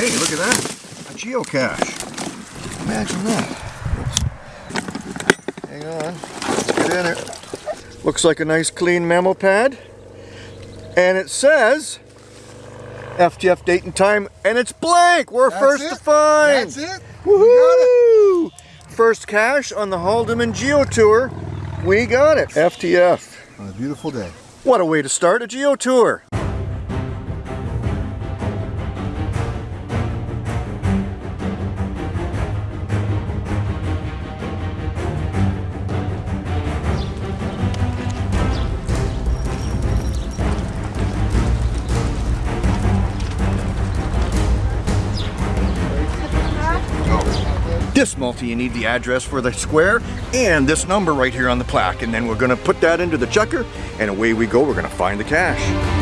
Hey, look at that. A geocache. Imagine that. Oops. Hang on. Let's get in it. Looks like a nice clean memo pad. And it says FTF date and time, and it's blank. We're That's first it. to find. That's it. Woohoo! First cache on the Haldimand Geo Tour. We got it. FTF. On a beautiful day. What a way to start a Geo Tour. This multi, you need the address for the square and this number right here on the plaque. And then we're gonna put that into the chucker and away we go. We're gonna find the cache.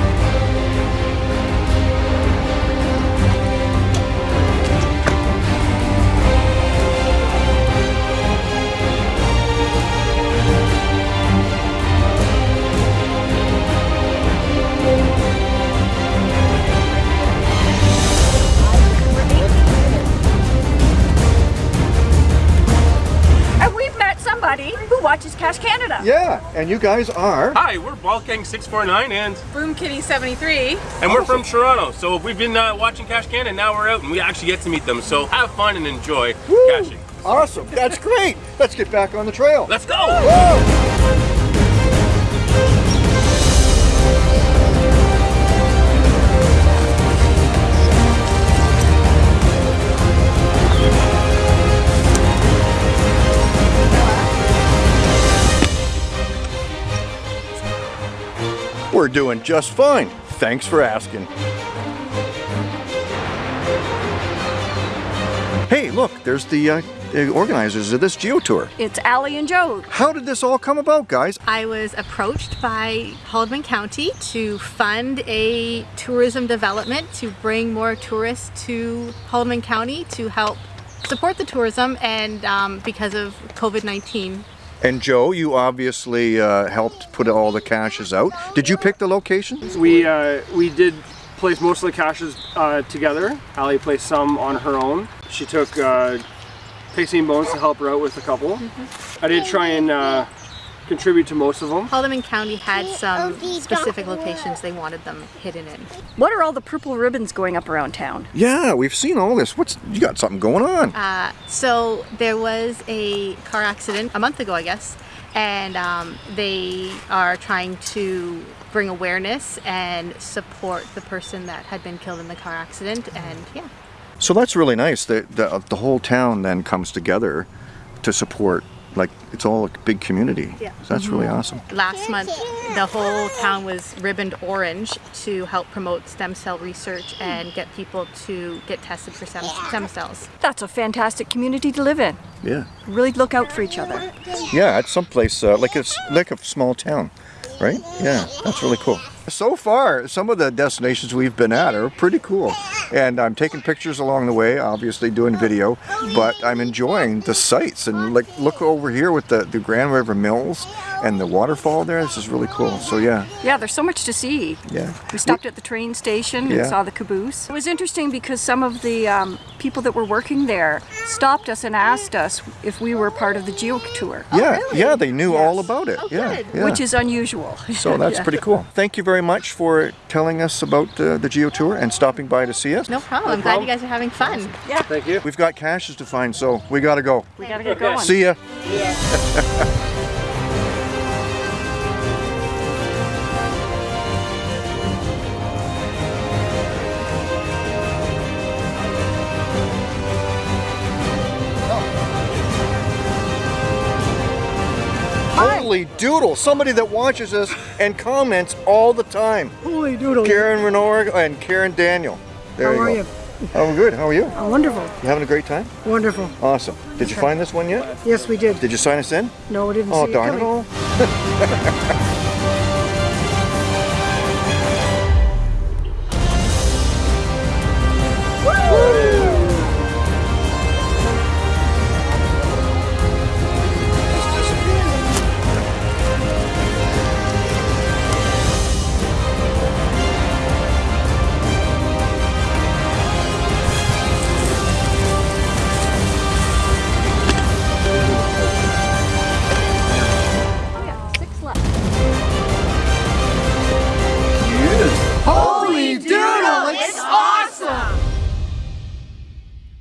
Watches Cash Canada. Yeah, and you guys are. Hi, we're Balkang 649 and Boom Kitty 73. and we're from Toronto. So we've been uh, watching Cash Canada, now we're out and we actually get to meet them. So have fun and enjoy Woo! caching. Awesome, that's great. Let's get back on the trail. Let's go! Whoa! We're doing just fine. Thanks for asking. Hey, look, there's the, uh, the organizers of this Geo Tour. It's Allie and Joe. How did this all come about, guys? I was approached by Haldimand County to fund a tourism development to bring more tourists to Haldimand County to help support the tourism and um, because of COVID-19. And Joe, you obviously uh, helped put all the caches out. Did you pick the locations? We uh, we did place most of the caches uh, together. Allie placed some on her own. She took uh, Pixie and Bones to help her out with a couple. I did try and uh, contribute to most of them. Haldimand County had some specific locations they wanted them hidden in. What are all the purple ribbons going up around town? Yeah, we've seen all this. What's you got something going on? Uh, so there was a car accident a month ago, I guess, and um, they are trying to bring awareness and support the person that had been killed in the car accident. And yeah, So that's really nice. that the, the whole town then comes together to support. Like it's all a big community. Yeah. So that's really awesome. last month the whole town was ribboned orange to help promote stem cell research and get people to get tested for stem, stem cells. That's a fantastic community to live in. Yeah. Really look out for each other. Yeah, it's someplace uh, like it's like a small town, right? Yeah, that's really cool. So far, some of the destinations we've been at are pretty cool, and I'm taking pictures along the way, obviously doing video, but I'm enjoying the sights and like look over here with the the Grand River Mills and the waterfall there. This is really cool. So yeah, Yeah, there's so much to see. yeah. We stopped at the train station Yeah. and saw the caboose. It was interesting because some of the um, people that were working there stopped us and asked us if we were part of the Geo Tour, Yeah, yeah, they knew all about it. Oh, yeah, good. yeah. which is unusual. so that's Yeah. pretty cool. Thank you very much for telling us about uh, the Geo Tour and stopping by to see us. No problem. I'm glad you guys are having fun. Yeah. Thank you. We've got caches to find, so we gotta go. We gotta get going. See ya. Holy doodle! Somebody that watches us and comments all the time. Holy doodle. Karen Renor and Karen Daniel. There How you are go. you? I'm good. How are you? Oh, wonderful. You having a great time? Wonderful. Awesome. Did you find this one yet? Yes, we did. Did you sign us in? No, we didn't Oh, see darn it all.